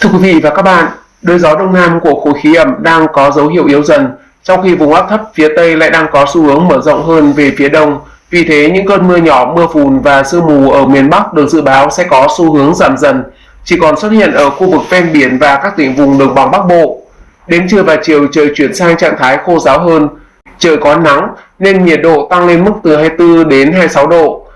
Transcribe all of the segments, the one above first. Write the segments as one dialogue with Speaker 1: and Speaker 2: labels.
Speaker 1: Thưa quý vị và các bạn, đới gió đông nam của khối khí ẩm đang có dấu hiệu yếu dần, trong khi vùng áp thấp phía tây lại đang có xu hướng mở rộng hơn về phía đông. Vì thế, những cơn mưa nhỏ, mưa phùn và sương mù ở miền Bắc được dự báo sẽ có xu hướng giảm dần, chỉ còn xuất hiện ở khu vực ven biển và các tỉnh vùng đồng bằng Bắc Bộ. Đến trưa và chiều trời chuyển sang trạng thái khô ráo hơn, trời có nắng nên nhiệt độ tăng lên mức từ 24 đến 26 độ.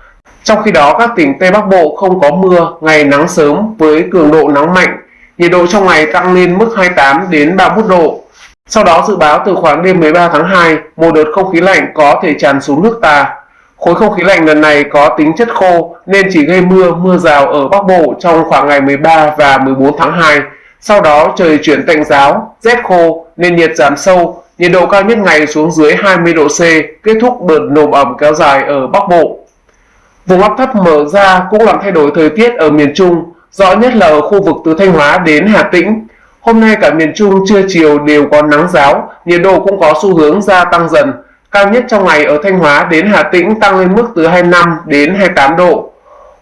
Speaker 1: Trong khi đó, các tỉnh Tây Bắc Bộ không có mưa, ngày nắng sớm với cường độ nắng mạnh, nhiệt độ trong ngày tăng lên mức 28 đến 31 độ. Sau đó dự báo từ khoảng đêm 13 tháng 2, một đợt không khí lạnh có thể tràn xuống nước ta. Khối không khí lạnh lần này có tính chất khô nên chỉ gây mưa, mưa rào ở Bắc Bộ trong khoảng ngày 13 và 14 tháng 2. Sau đó trời chuyển tạnh giáo, rét khô nên nhiệt giảm sâu, nhiệt độ cao nhất ngày xuống dưới 20 độ C, kết thúc đợt nồm ẩm kéo dài ở Bắc Bộ. Vùng áp thấp mở ra cũng làm thay đổi thời tiết ở miền Trung, rõ nhất là ở khu vực từ Thanh Hóa đến Hà Tĩnh. Hôm nay cả miền Trung trưa chiều đều có nắng giáo, nhiệt độ cũng có xu hướng gia tăng dần. Cao nhất trong ngày ở Thanh Hóa đến Hà Tĩnh tăng lên mức từ 25 đến 28 độ.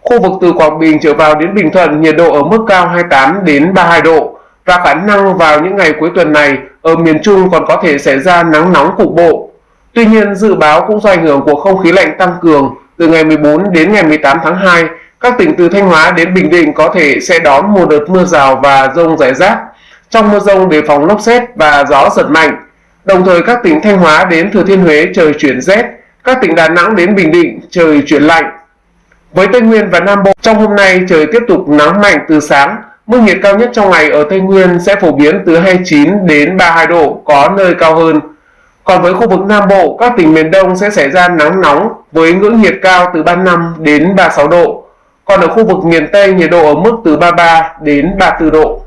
Speaker 1: Khu vực từ Quảng Bình trở vào đến Bình Thuận nhiệt độ ở mức cao 28 đến 32 độ và khả năng vào những ngày cuối tuần này ở miền Trung còn có thể xảy ra nắng nóng cục bộ. Tuy nhiên dự báo cũng do ảnh hưởng của không khí lạnh tăng cường từ ngày 14 đến ngày 18 tháng 2, các tỉnh từ Thanh Hóa đến Bình Định có thể sẽ đón một đợt mưa rào và rông rải rác. Trong mưa rông đề phòng lốc xét và gió giật mạnh. Đồng thời các tỉnh Thanh Hóa đến Thừa Thiên Huế trời chuyển rét, các tỉnh Đà Nẵng đến Bình Định trời chuyển lạnh. Với Tây Nguyên và Nam Bộ, trong hôm nay trời tiếp tục nắng mạnh từ sáng, mức nhiệt cao nhất trong ngày ở Tây Nguyên sẽ phổ biến từ 29 đến 32 độ, có nơi cao hơn. Còn với khu vực Nam Bộ, các tỉnh miền Đông sẽ xảy ra nắng nóng với ngưỡng nhiệt cao từ 35 đến 36 độ. Còn ở khu vực miền Tây nhiệt độ ở mức từ 33 đến 34 độ.